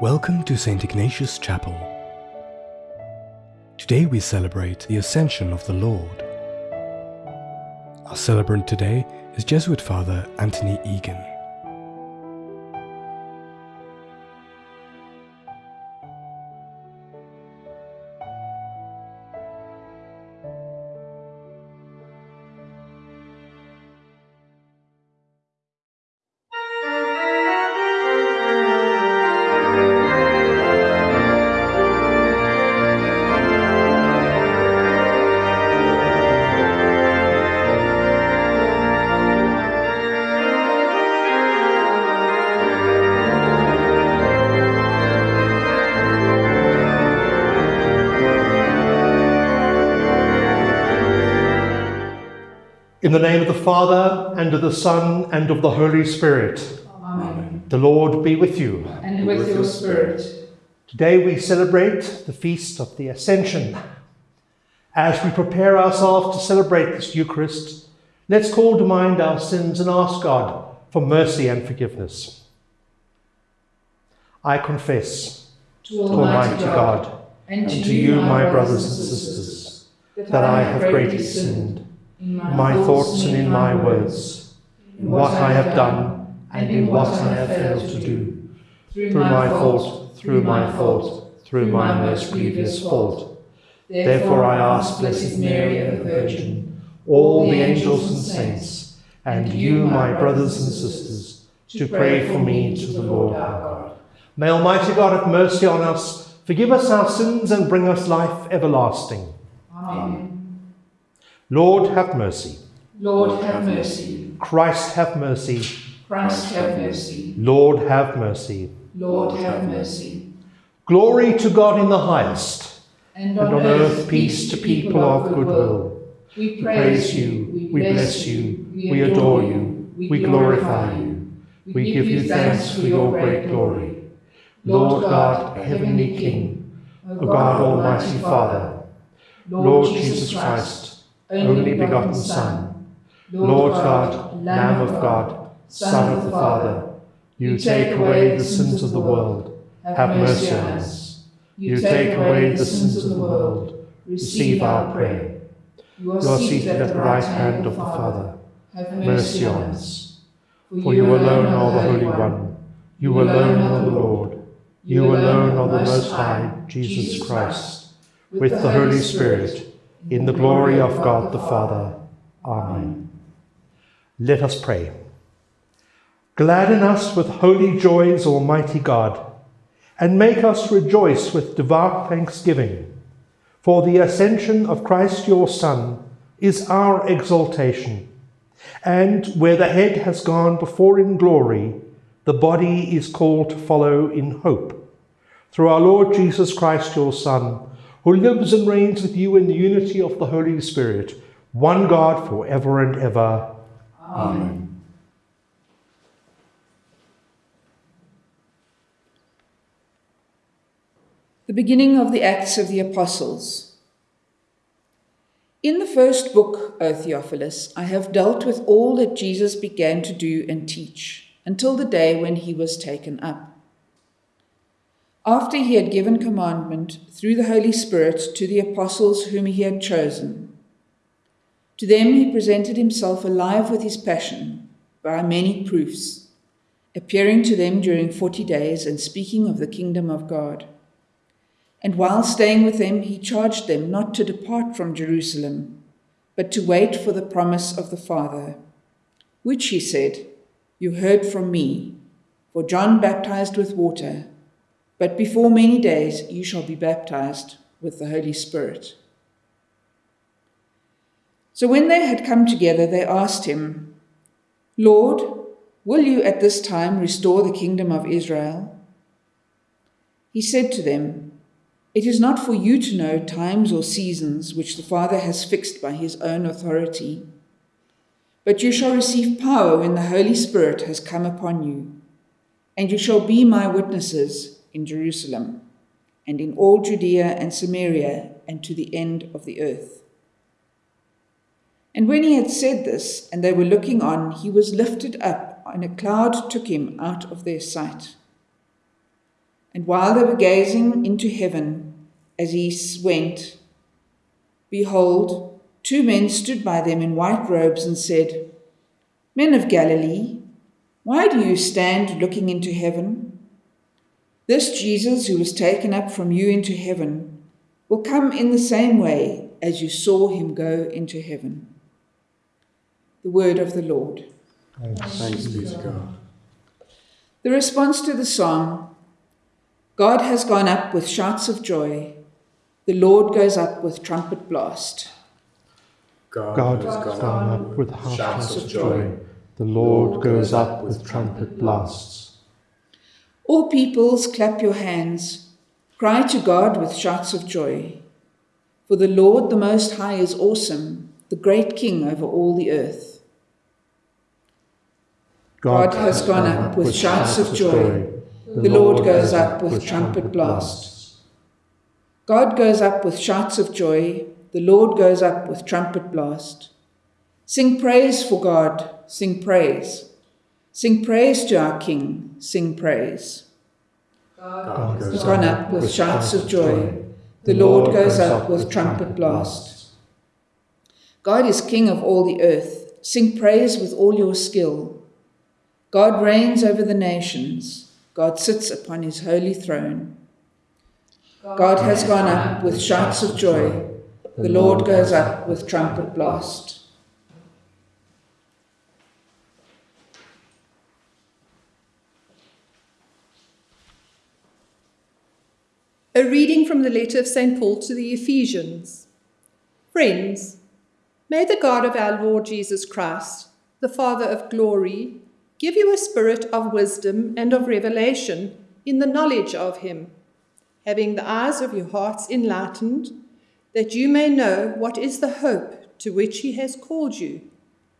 Welcome to St. Ignatius Chapel. Today we celebrate the Ascension of the Lord. Our celebrant today is Jesuit Father Anthony Egan. Father, and of the Son, and of the Holy Spirit. Amen. The Lord be with you. And with your spirit. Today we celebrate the feast of the Ascension. As we prepare ourselves to celebrate this Eucharist, let's call to mind our sins and ask God for mercy and forgiveness. I confess To Almighty God, and and to you, my brothers and sisters, that I have greatly sinned in my thoughts and in my words, in what I have done and in what I have failed to do, through my fault, through my fault, through my most grievous fault. Therefore I ask Blessed Mary, the Virgin, all the angels and saints, and you, my brothers and sisters, to pray for me to the Lord our God. May Almighty God have mercy on us, forgive us our sins, and bring us life everlasting. Amen. Lord, have mercy. Lord, have mercy. Christ, have mercy. Christ, have mercy. Lord, have mercy. Lord, have mercy. Glory to God in the highest, And and on earth peace to people of good will. We We praise you, we bless you, we adore you, we glorify you. We give you thanks for your great glory. Lord God, heavenly King, O God, almighty Father, Lord Jesus Christ, only begotten Son, Lord God, Lamb of God, Son of the Father, you take away the sins of the world, have mercy on us. You take away the sins of the world, receive our prayer. You are seated at the right hand of the Father, Have mercy on us. For you alone are the Holy One, you alone are the Lord, you alone are the Most High, Jesus Christ, with the Holy Spirit, in the glory of God the Father. Amen. Let us pray. Gladden us with holy joys, Almighty God, and make us rejoice with devout thanksgiving. For the ascension of Christ your Son is our exaltation, and where the head has gone before in glory, the body is called to follow in hope. Through our Lord Jesus Christ, your Son, who lives and reigns with you in the unity of the Holy Spirit, one God for ever and ever. Amen. The beginning of the Acts of the Apostles. In the first book, O Theophilus, I have dealt with all that Jesus began to do and teach until the day when he was taken up. After he had given commandment through the Holy Spirit to the apostles whom he had chosen, to them he presented himself alive with his passion by many proofs, appearing to them during forty days and speaking of the kingdom of God. And while staying with them, he charged them not to depart from Jerusalem, but to wait for the promise of the Father, which he said, You heard from me, for John baptized with water, but before many days you shall be baptized with the Holy Spirit. So when they had come together, they asked him, Lord, will you at this time restore the kingdom of Israel? He said to them, It is not for you to know times or seasons which the Father has fixed by his own authority, but you shall receive power when the Holy Spirit has come upon you, and you shall be my witnesses in Jerusalem, and in all Judea and Samaria, and to the end of the earth. And when he had said this, and they were looking on, he was lifted up, and a cloud took him out of their sight. And while they were gazing into heaven as he went, behold, two men stood by them in white robes and said, Men of Galilee, why do you stand looking into heaven? This Jesus who was taken up from you into heaven will come in the same way as you saw him go into heaven. The word of the Lord. Thanks be to God. The response to the song God has gone up with shouts of joy, the Lord goes up with trumpet blast. God has gone up with shouts of joy, the Lord goes up with trumpet blasts. All peoples, clap your hands, cry to God with shouts of joy. For the Lord the Most High is awesome, the great King over all the earth. God has gone up with shouts of joy. The Lord goes up with trumpet blasts. God goes up with shouts of joy. The Lord goes up with trumpet blast. Sing praise for God. Sing praise. Sing praise to our King. Sing praise. God has gone up with shouts of joy. The Lord goes up with trumpet blast. God is King of all the earth. Sing praise with all your skill. God reigns over the nations. God sits upon his holy throne. God has gone up with shouts of joy. The Lord goes up with trumpet blast. A reading from the letter of St. Paul to the Ephesians. Friends, may the God of our Lord Jesus Christ, the Father of glory, give you a spirit of wisdom and of revelation in the knowledge of him, having the eyes of your hearts enlightened, that you may know what is the hope to which he has called you,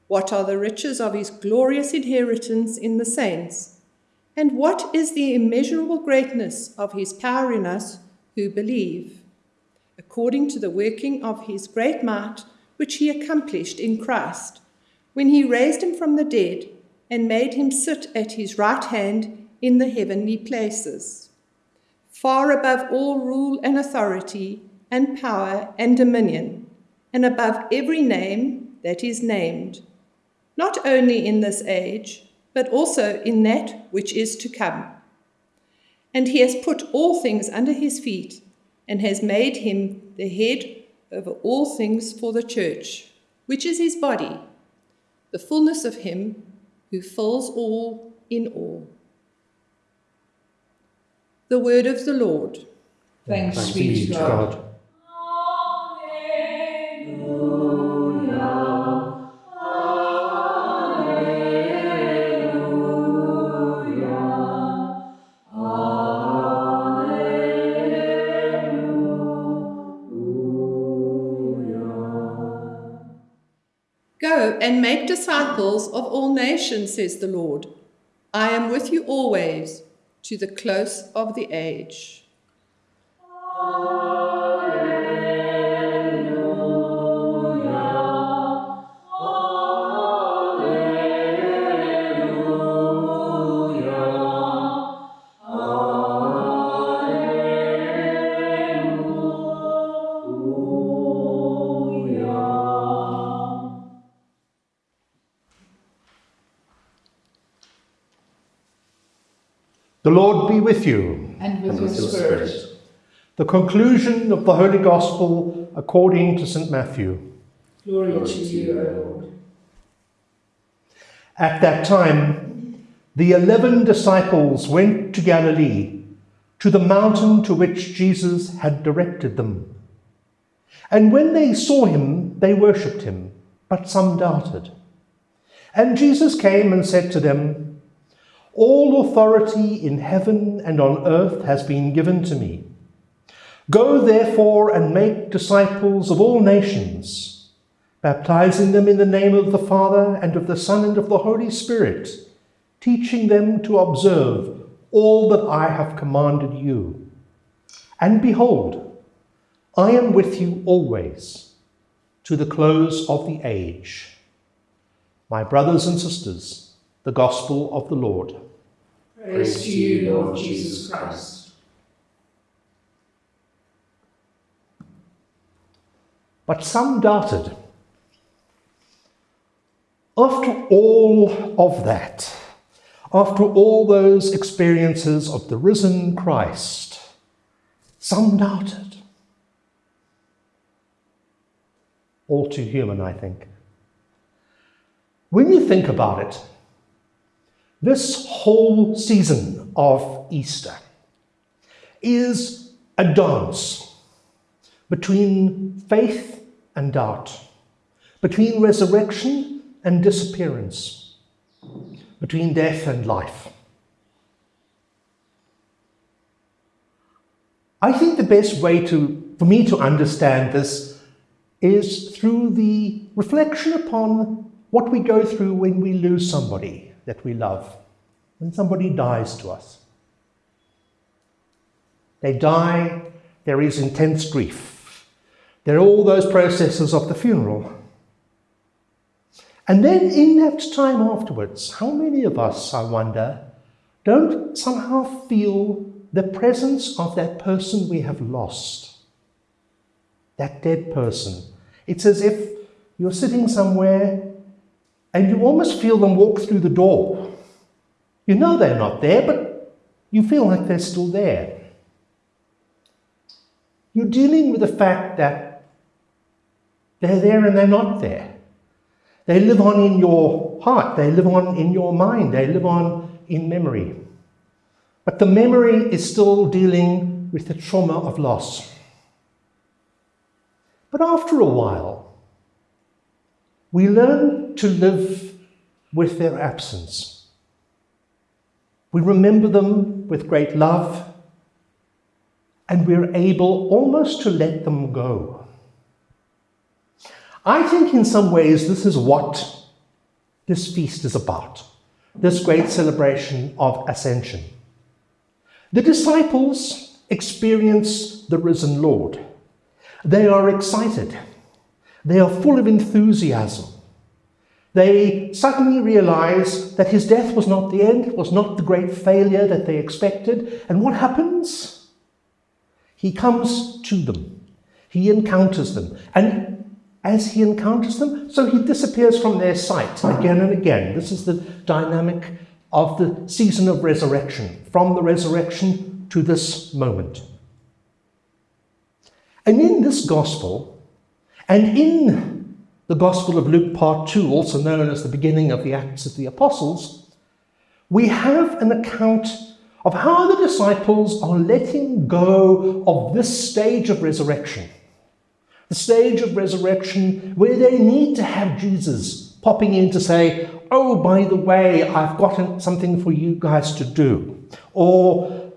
what are the riches of his glorious inheritance in the saints, and what is the immeasurable greatness of his power in us who believe, according to the working of his great might, which he accomplished in Christ, when he raised him from the dead and made him sit at his right hand in the heavenly places, far above all rule and authority and power and dominion, and above every name that is named, not only in this age, but also in that which is to come and he has put all things under his feet and has made him the head over all things for the church, which is his body, the fullness of him who fills all in all. The word of the Lord. Thanks, Thanks be to God. God. And make disciples of all nations, says the Lord. I am with you always to the close of the age. The Lord be with you. And with, and with your spirit. spirit. The conclusion of the Holy Gospel according to St. Matthew. Glory, Glory to you, O Lord. At that time, the eleven disciples went to Galilee, to the mountain to which Jesus had directed them. And when they saw him, they worshipped him, but some doubted. And Jesus came and said to them, all authority in heaven and on earth has been given to me. Go therefore and make disciples of all nations, baptizing them in the name of the Father and of the Son and of the Holy Spirit, teaching them to observe all that I have commanded you. And behold, I am with you always to the close of the age. My brothers and sisters, the gospel of the Lord. Praise to you, Lord Jesus Christ. But some doubted. After all of that, after all those experiences of the risen Christ, some doubted. All too human, I think. When you think about it, this whole season of Easter is a dance between faith and doubt, between resurrection and disappearance, between death and life. I think the best way to, for me to understand this is through the reflection upon what we go through when we lose somebody that we love, when somebody dies to us. They die, there is intense grief. There are all those processes of the funeral. And then in that time afterwards, how many of us, I wonder, don't somehow feel the presence of that person we have lost? That dead person. It's as if you're sitting somewhere and you almost feel them walk through the door. You know they're not there, but you feel like they're still there. You're dealing with the fact that they're there and they're not there. They live on in your heart, they live on in your mind, they live on in memory. But the memory is still dealing with the trauma of loss. But after a while, we learn to live with their absence. We remember them with great love, and we're able almost to let them go. I think in some ways this is what this feast is about, this great celebration of Ascension. The disciples experience the risen Lord. They are excited. They are full of enthusiasm. They suddenly realize that his death was not the end, it was not the great failure that they expected. And what happens? He comes to them. He encounters them. And as he encounters them, so he disappears from their sight again and again. This is the dynamic of the season of resurrection, from the resurrection to this moment. And in this gospel, and in the Gospel of Luke, part 2, also known as the beginning of the Acts of the Apostles, we have an account of how the disciples are letting go of this stage of resurrection. The stage of resurrection where they need to have Jesus popping in to say, Oh, by the way, I've got something for you guys to do. Or,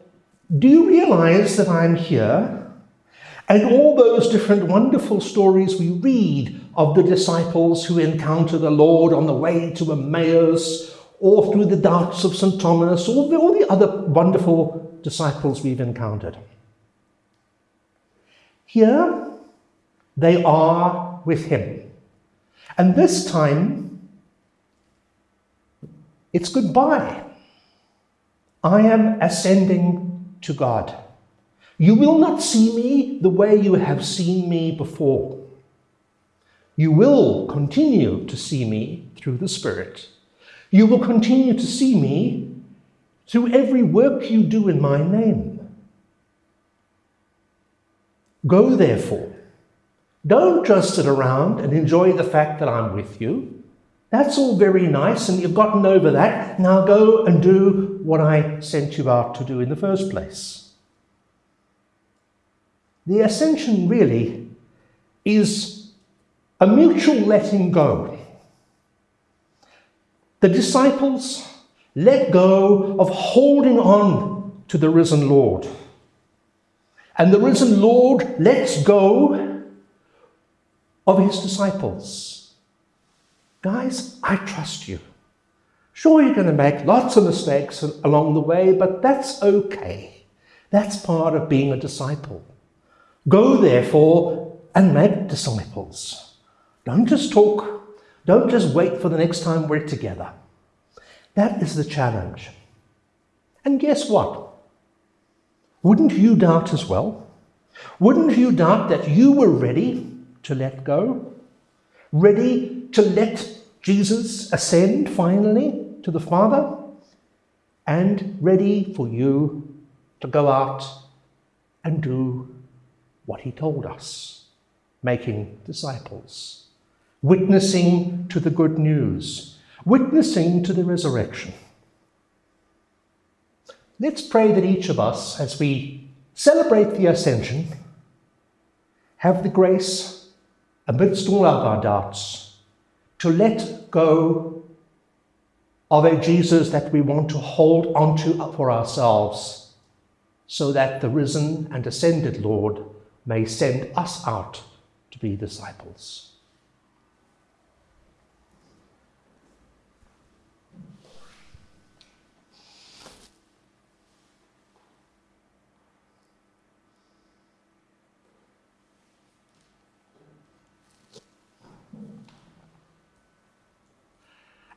Do you realize that I'm here? And all those different wonderful stories we read of the disciples who encounter the Lord on the way to Emmaus, or through the doubts of St. Thomas, or all the other wonderful disciples we've encountered. Here, they are with him. And this time, it's goodbye. I am ascending to God. You will not see me the way you have seen me before. You will continue to see me through the Spirit. You will continue to see me through every work you do in my name. Go, therefore. Don't just sit around and enjoy the fact that I'm with you. That's all very nice, and you've gotten over that. Now go and do what I sent you out to do in the first place. The ascension really is a mutual letting go. The disciples let go of holding on to the risen Lord. And the risen Lord lets go of his disciples. Guys, I trust you. Sure, you're going to make lots of mistakes along the way, but that's okay. That's part of being a disciple. Go therefore and make disciples. Don't just talk. Don't just wait for the next time we're together. That is the challenge. And guess what? Wouldn't you doubt as well? Wouldn't you doubt that you were ready to let go? Ready to let Jesus ascend finally to the Father? And ready for you to go out and do what he told us, making disciples, witnessing to the good news, witnessing to the resurrection. Let's pray that each of us, as we celebrate the ascension, have the grace, amidst all of our doubts, to let go of a Jesus that we want to hold onto for ourselves, so that the risen and ascended Lord may send us out to be disciples.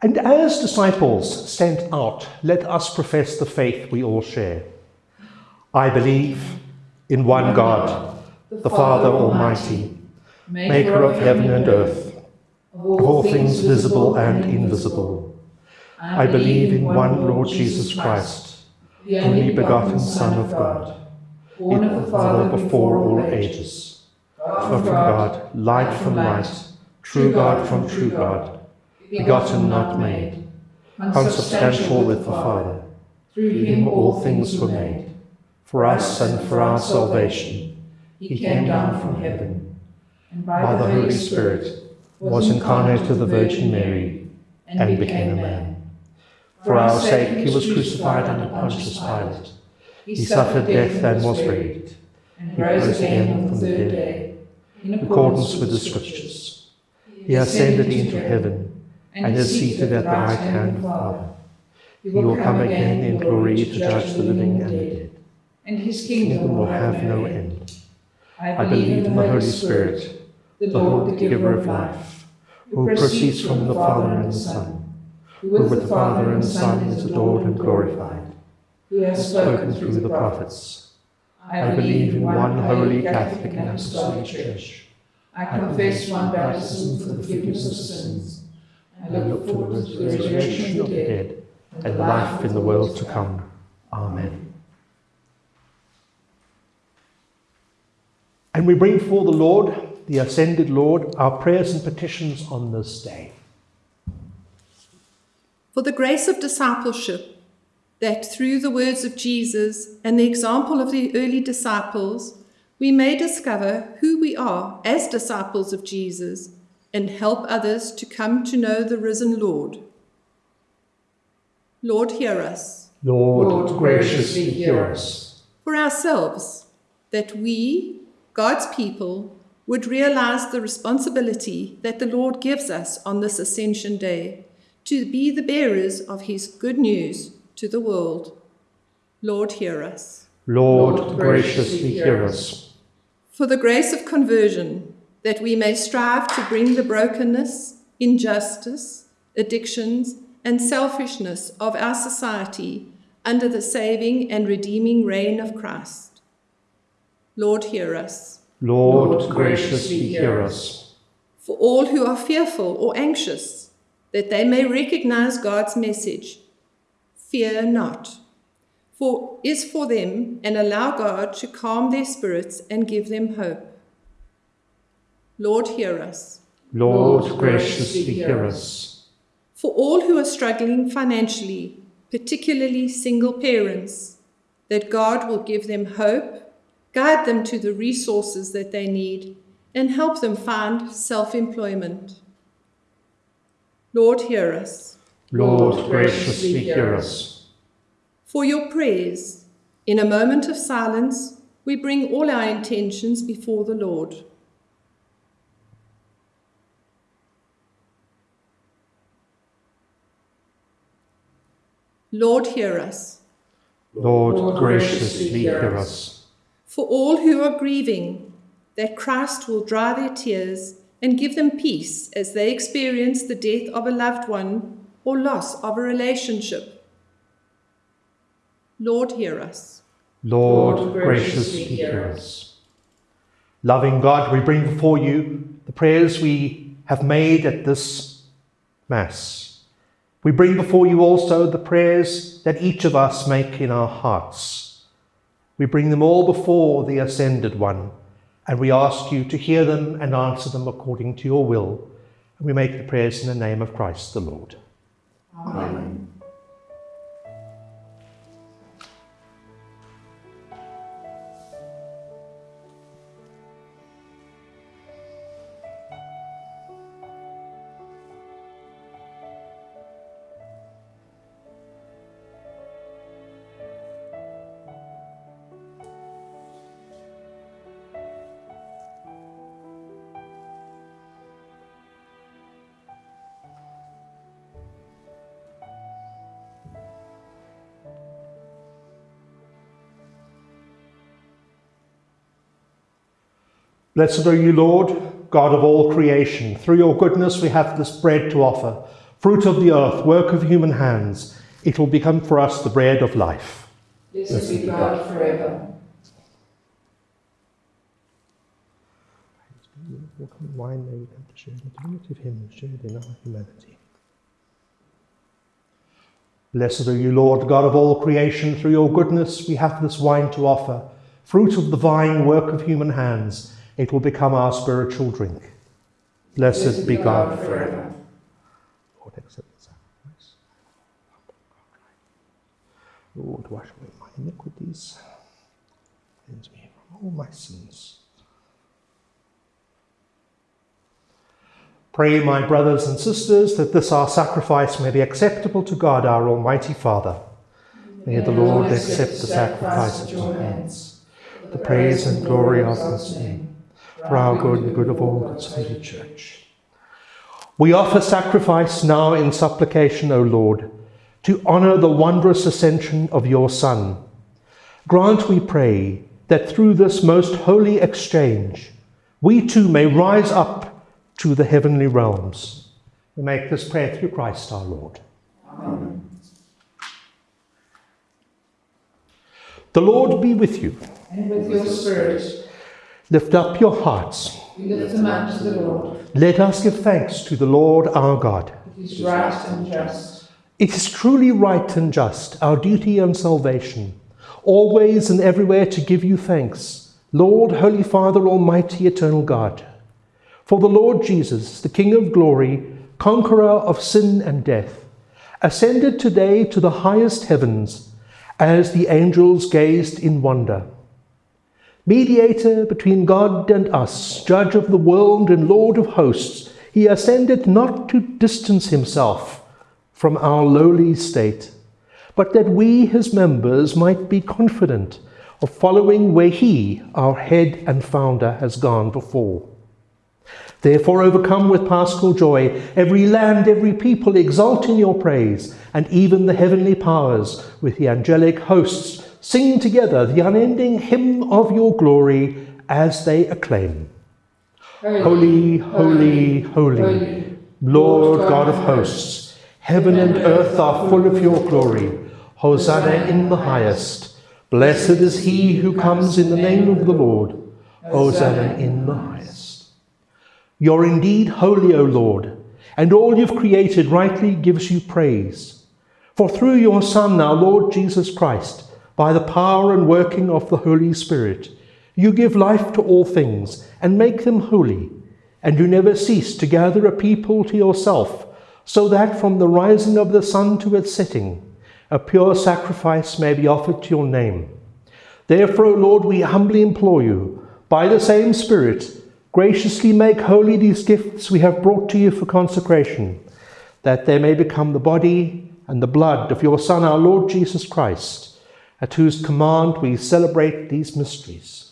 And as disciples sent out, let us profess the faith we all share. I believe in one God, the Father Almighty, maker of heaven and earth, of all things visible and invisible. I believe in one Lord Jesus Christ, the only begotten Son of God, born of the Father before all ages, God from God, light from light, true God from true God, begotten, not made, consubstantial with the Father. Through him all things were made. For us and for our salvation, he came down from heaven, and by the Holy Spirit was incarnate of the Virgin Mary, and became a man. For our sake he was crucified under Pontius Pilate. He suffered death and was buried. He rose again on the third day, in accordance with the Scriptures. He ascended into heaven and is seated at the right hand of the Father. He will come again in glory to judge the living and the dead, and his kingdom will have no end. I believe in the Holy Spirit, the Lord, the giver of life, who proceeds from the Father and the Son, who with the Father and the Son is adored and glorified, who has spoken through the prophets. I believe in one holy Catholic and Apostolic Church. I confess one baptism for the forgiveness of sins I look forward to the resurrection of the dead and life in the world to come. Amen. And we bring before the Lord, the ascended Lord, our prayers and petitions on this day. For the grace of discipleship, that through the words of Jesus and the example of the early disciples, we may discover who we are as disciples of Jesus and help others to come to know the risen Lord. Lord, hear us. Lord, Lord graciously hear us. For ourselves, that we, God's people, would realize the responsibility that the Lord gives us on this Ascension Day to be the bearers of his good news to the world. Lord, hear us. Lord, Lord graciously hear us. For the grace of conversion, that we may strive to bring the brokenness, injustice, addictions, and selfishness of our society under the saving and redeeming reign of Christ. Lord, hear us. Lord, Lord graciously hear us. For all who are fearful or anxious, that they may recognize God's message, fear not, for is for them, and allow God to calm their spirits and give them hope. Lord, hear us. Lord, graciously hear us. For all who are struggling financially, particularly single parents, that God will give them hope, guide them to the resources that they need, and help them find self employment. Lord, hear us. Lord, graciously hear us. For your prayers, in a moment of silence, we bring all our intentions before the Lord. Lord, hear us. Lord, Lord graciously hear us. For all who are grieving, that Christ will dry their tears and give them peace as they experience the death of a loved one or loss of a relationship. Lord, hear us. Lord, graciously hear us. Loving God, we bring before you the prayers we have made at this Mass. We bring before you also the prayers that each of us make in our hearts. We bring them all before the Ascended One, and we ask you to hear them and answer them according to your will. And we make the prayers in the name of Christ the Lord. Amen. Blessed are you, Lord, God of all creation. Through your goodness we have this bread to offer, fruit of the earth, work of human hands. It will become for us the bread of life. Blessed be God forever. Wine may we come to share the divinity of him who shared in our humanity. Blessed are you, Lord, God of all creation. Through your goodness we have this wine to offer, fruit of the vine, work of human hands. It will become our spiritual drink. Blessed, be God forever. Lord, accept the sacrifice. Lord, wash away my iniquities. Cleanse me from all my sins. Pray, my brothers and sisters, that this our sacrifice may be acceptable to God, our Almighty Father. May the Lord accept the sacrifice at your hands, the praise and glory of his name, for our good and good of all God's holy church. We offer sacrifice now in supplication, O Lord, to honour the wondrous ascension of your Son. Grant, we pray, that through this most holy exchange, we too may rise up to the heavenly realms. We make this prayer through Christ our Lord. Amen. The Lord be with you. And with your spirit, Lift up your hearts. we lift them up to the Lord. Let us give thanks to the Lord our God. It is right and just. It is truly right and just, our duty and salvation, always and everywhere to give you thanks, Lord, Holy Father, Almighty, Eternal God. For the Lord Jesus, the King of glory, conqueror of sin and death, ascended today to the highest heavens as the angels gazed in wonder. Mediator between God and us, judge of the world and Lord of hosts, he ascended not to distance himself from our lowly state, but that we, his members, might be confident of following where he, our head and founder, has gone before. Therefore, overcome with paschal joy, every land, every people exult in your praise, and even the heavenly powers with the angelic hosts sing together the unending hymn of your glory as they acclaim. Holy, holy, holy, Lord God of hosts, heaven and earth are full of your glory. Hosanna in the highest. Blessed is he who comes in the name of the Lord. Hosanna in the highest. You're indeed holy, O Lord, and all you've created rightly gives you praise. For through your Son, our Lord Jesus Christ, by the power and working of the Holy Spirit, you give life to all things and make them holy, and you never cease to gather a people to yourself, so that from the rising of the sun to its setting, a pure sacrifice may be offered to your name. Therefore, O Lord, we humbly implore you, by the same Spirit, graciously make holy these gifts we have brought to you for consecration, that they may become the body and the blood of your Son, our Lord Jesus Christ, at whose command we celebrate these mysteries.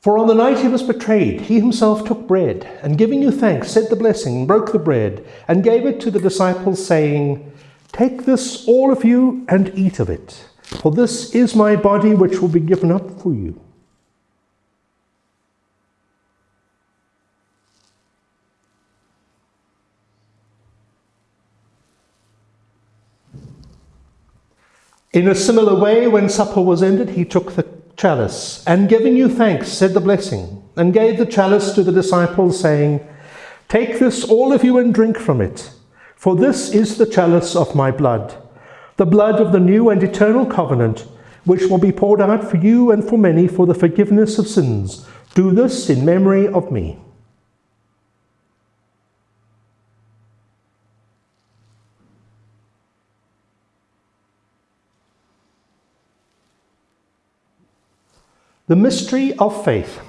For on the night he was betrayed, he himself took bread, and giving you thanks, said the blessing, broke the bread, and gave it to the disciples, saying, Take this, all of you, and eat of it, for this is my body which will be given up for you. In a similar way, when supper was ended, he took the chalice, and giving you thanks, said the blessing, and gave the chalice to the disciples, saying, Take this, all of you, and drink from it, for this is the chalice of my blood, the blood of the new and eternal covenant, which will be poured out for you and for many for the forgiveness of sins. Do this in memory of me. The mystery of faith.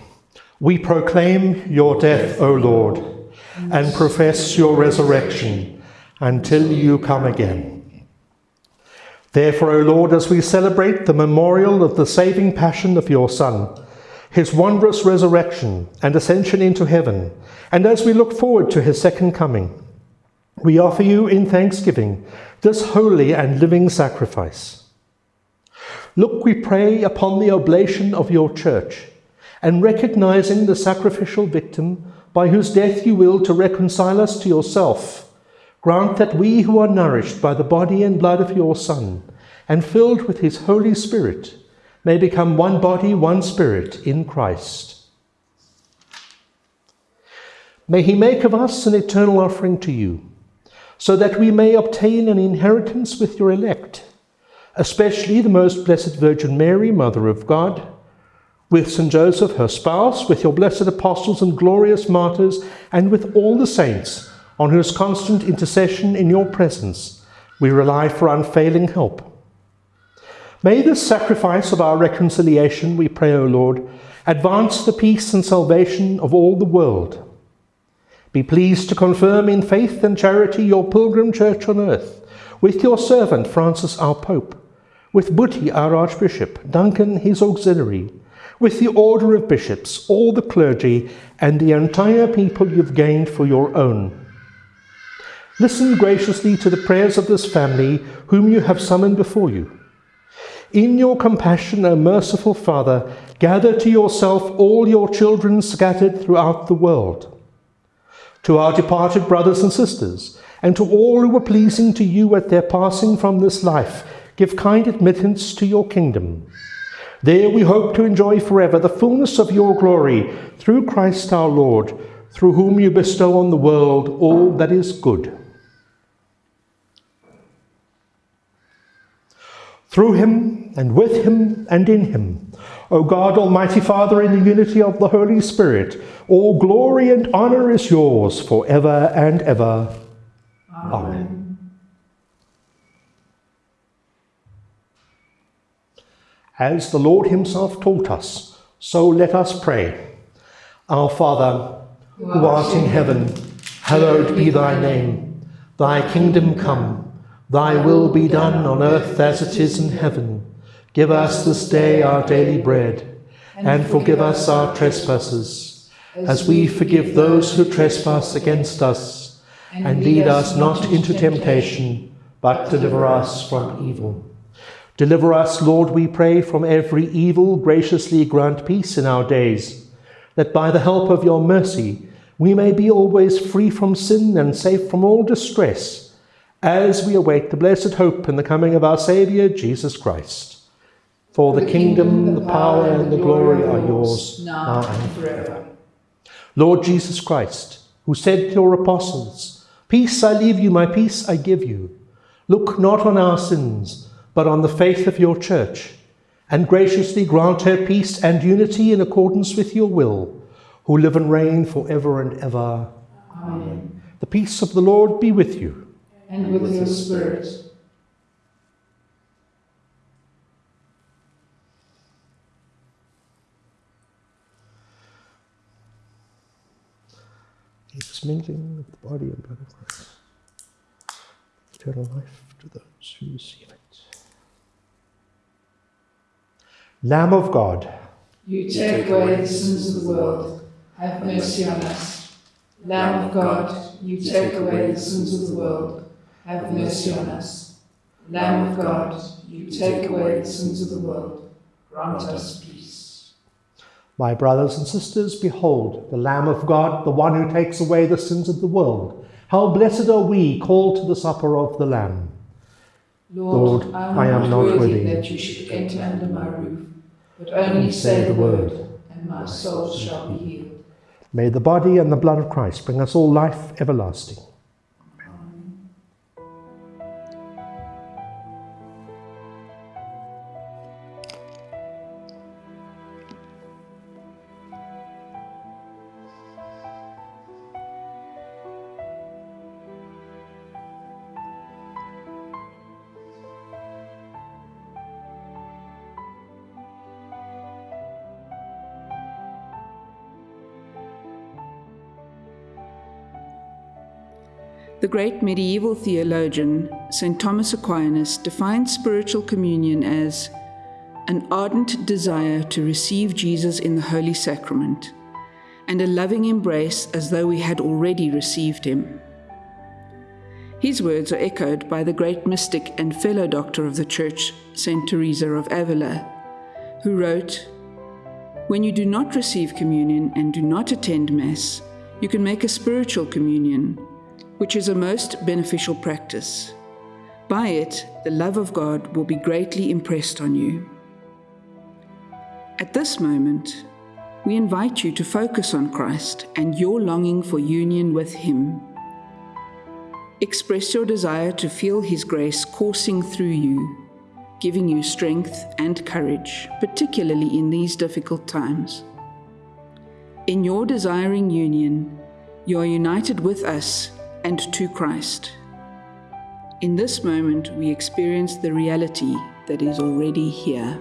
We proclaim your death, O Lord, and profess your resurrection until you come again. Therefore, O Lord, as we celebrate the memorial of the saving passion of your Son, his wondrous resurrection and ascension into heaven, and as we look forward to his second coming, we offer you in thanksgiving this holy and living sacrifice. Look, we pray, upon the oblation of your church, and recognizing the sacrificial victim by whose death you will to reconcile us to yourself, grant that we who are nourished by the body and blood of your Son, and filled with his Holy Spirit, may become one body, one spirit in Christ. May he make of us an eternal offering to you, so that we may obtain an inheritance with your elect especially the most blessed Virgin Mary, Mother of God, with St. Joseph, her spouse, with your blessed apostles and glorious martyrs, and with all the saints, on whose constant intercession in your presence we rely for unfailing help. May this sacrifice of our reconciliation, we pray, O Lord, advance the peace and salvation of all the world. Be pleased to confirm in faith and charity your pilgrim church on earth, with your servant Francis our Pope, with Buti, our Archbishop, Duncan, his auxiliary, with the order of bishops, all the clergy, and the entire people you've gained for your own. Listen graciously to the prayers of this family whom you have summoned before you. In your compassion, O merciful Father, gather to yourself all your children scattered throughout the world. To our departed brothers and sisters, and to all who were pleasing to you at their passing from this life, give kind admittance to your kingdom. There we hope to enjoy forever the fullness of your glory through Christ our Lord, through whom you bestow on the world all that is good. Through him, and with him, and in him, O God, Almighty Father, in the unity of the Holy Spirit, all glory and honour is yours for ever and ever. Amen. Amen. As the Lord himself taught us, so let us pray. Our Father, who art in heaven, hallowed be thy name. Thy kingdom come, thy will be done on earth as it is in heaven. Give us this day our daily bread, and forgive us our trespasses, as we forgive those who trespass against us. And lead us not into temptation, but deliver us from evil. Deliver us, Lord, we pray, from every evil, graciously grant peace in our days, that by the help of your mercy we may be always free from sin and safe from all distress, as we await the blessed hope and the coming of our Saviour, Jesus Christ. For the, the kingdom, kingdom, the power, and the glory are yours, now and forever. Lord Jesus Christ, who said to your apostles, Peace I leave you, my peace I give you. Look not on our sins, but on the faith of your church, and graciously grant her peace and unity in accordance with your will, who live and reign for ever and ever. Amen. The peace of the Lord be with you. And with your spirit. This mingling of the body and blood of Christ. Eternal life to those who receive it. Lamb of God, you take away the sins of the world, have mercy on us. Lamb of God, you take away the sins of the world, have mercy on us. Lamb of God, you take away the sins of the world, grant us peace. My brothers and sisters, behold the Lamb of God, the one who takes away the sins of the world. How blessed are we called to the supper of the Lamb. Lord, Lord I am, I am not worthy that you should enter under my roof but only say the word, and my soul shall be healed. May the body and the blood of Christ bring us all life everlasting. The great medieval theologian, St. Thomas Aquinas, defined spiritual communion as an ardent desire to receive Jesus in the Holy Sacrament and a loving embrace as though we had already received him. His words are echoed by the great mystic and fellow doctor of the Church, St. Teresa of Avila, who wrote, When you do not receive communion and do not attend Mass, you can make a spiritual communion which is a most beneficial practice. By it, the love of God will be greatly impressed on you. At this moment, we invite you to focus on Christ and your longing for union with Him. Express your desire to feel His grace coursing through you, giving you strength and courage, particularly in these difficult times. In your desiring union, you are united with us and to Christ. In this moment, we experience the reality that is already here.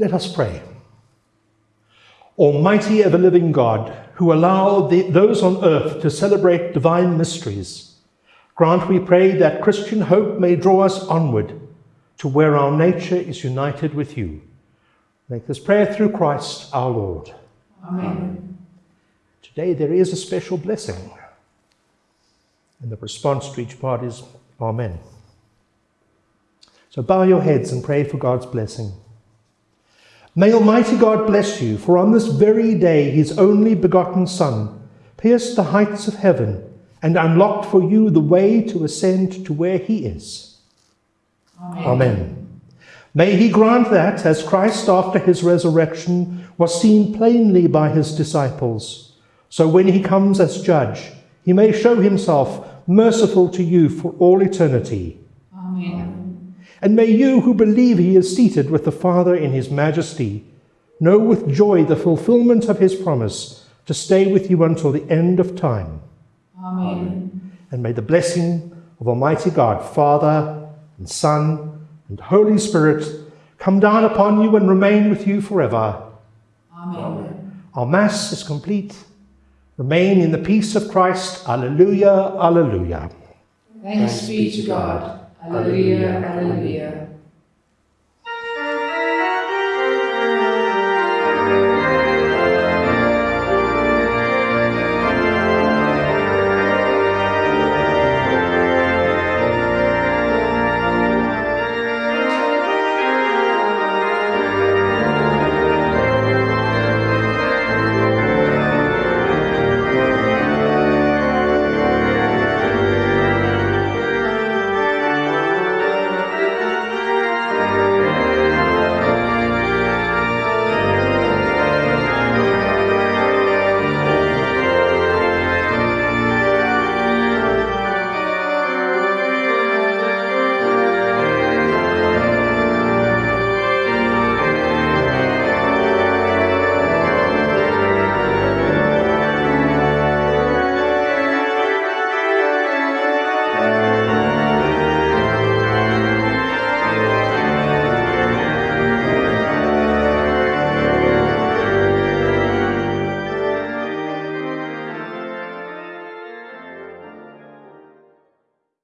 Let us pray. Almighty ever living God, who allow the, those on earth to celebrate divine mysteries, grant, we pray, that Christian hope may draw us onward to where our nature is united with you. Make this prayer through Christ our Lord. Amen. Today there is a special blessing. And the response to each part is Amen. So bow your heads and pray for God's blessing. May Almighty God bless you, for on this very day his only begotten Son pierced the heights of heaven and unlocked for you the way to ascend to where he is. Amen. Amen. May he grant that, as Christ after his resurrection was seen plainly by his disciples, so when he comes as judge, he may show himself merciful to you for all eternity. Amen. And may you who believe he is seated with the Father in his majesty know with joy the fulfillment of his promise to stay with you until the end of time. Amen. And may the blessing of Almighty God, Father and Son and Holy Spirit come down upon you and remain with you forever. Amen. Our Mass is complete. Remain in the peace of Christ. Alleluia, alleluia. Thanks be to God. Alleluia, alleluia.